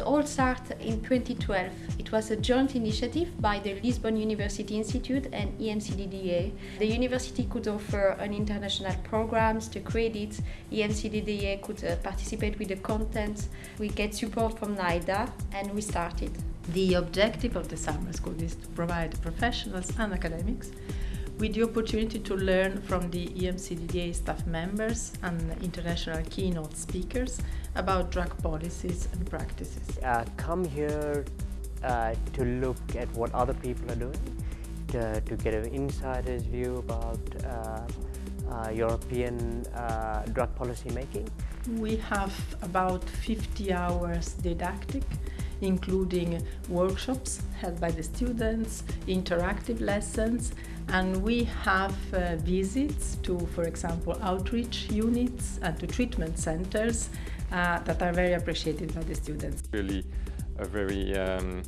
It all started in 2012. It was a joint initiative by the Lisbon University Institute and EMCDDA. The university could offer an international programs, the credits, EMCDDA could uh, participate with the content. We get support from NIDA and we started. The objective of the summer school is to provide professionals and academics with the opportunity to learn from the EMCDDA staff members and international keynote speakers about drug policies and practices. Uh, come here uh, to look at what other people are doing, to, to get an insider's view about uh, uh European uh, drug policy making. We have about 50 hours didactic including workshops held by the students, interactive lessons, and we have uh, visits to, for example, outreach units and to treatment centers uh, that are very appreciated by the students. Really a very um,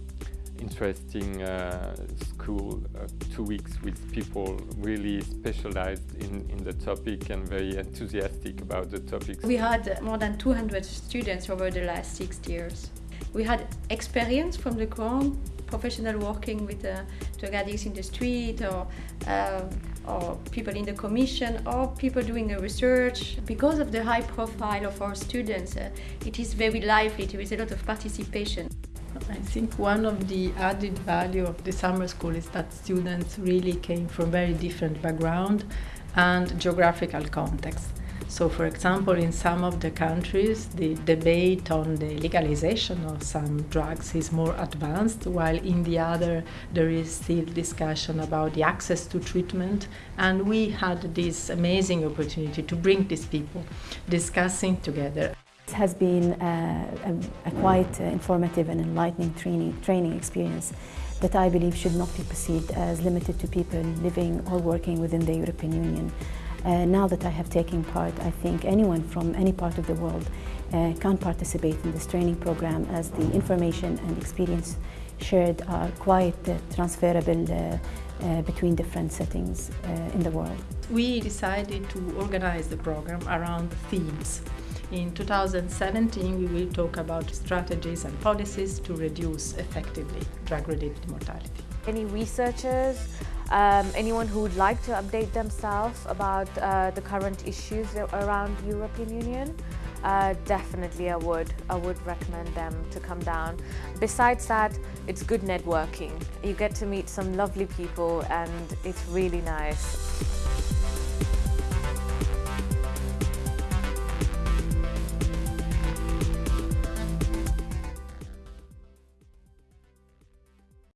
interesting uh, school, uh, two weeks with people really specialized in, in the topic and very enthusiastic about the topic. We had more than 200 students over the last six years. We had experience from the ground, professional working with uh, drug addicts in the street or, uh, or people in the commission or people doing a research. Because of the high profile of our students, uh, it is very lively, there is a lot of participation. I think one of the added value of the summer school is that students really came from very different background and geographical context. So, for example, in some of the countries, the debate on the legalization of some drugs is more advanced, while in the other, there is still discussion about the access to treatment. And we had this amazing opportunity to bring these people discussing together. It has been a, a, a quite uh, informative and enlightening training, training experience that I believe should not be perceived as limited to people living or working within the European Union. Uh, now that I have taken part, I think anyone from any part of the world uh, can participate in this training program as the information and experience shared are quite uh, transferable uh, uh, between different settings uh, in the world. We decided to organize the program around themes. In 2017, we will talk about strategies and policies to reduce effectively drug-related mortality. Any researchers um, anyone who would like to update themselves about uh, the current issues around European Union, uh, definitely I would. I would recommend them to come down. Besides that, it's good networking. You get to meet some lovely people and it's really nice.